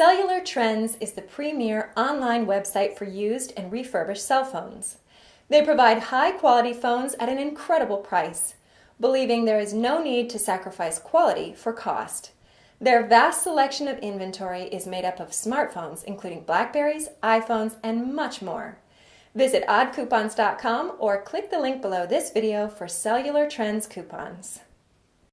Cellular Trends is the premier online website for used and refurbished cell phones. They provide high quality phones at an incredible price, believing there is no need to sacrifice quality for cost. Their vast selection of inventory is made up of smartphones, including Blackberries, iPhones, and much more. Visit oddcoupons.com or click the link below this video for Cellular Trends coupons.